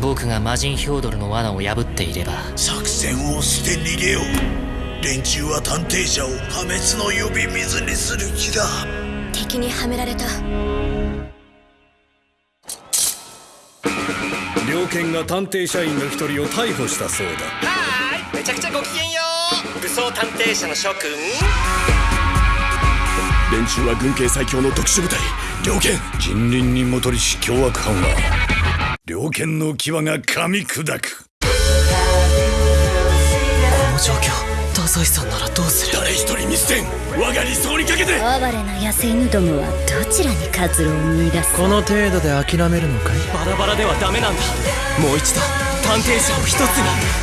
僕が魔人ヒョードルの罠を破っていれば。作戦を捨て逃げよう。連中は探偵者を破滅の呼び水にする気だ。敵にはめられた。猟犬が探偵社員の一人を逮捕したそうだ。はーいめちゃくちゃご機嫌よ武装探偵社の諸君。連中は軍警最強の特殊部隊猟犬。近隣にもとりし凶悪犯は猟犬の牙が噛み砕く。この状況太宰さんならどうする？誰一人見捨てん。我が理想にかけて。哀れな野生犬どもはどちらに活路を見出す？この程度で諦めるのかい？バラバラではダメなんだ。もう一度探偵社を一つに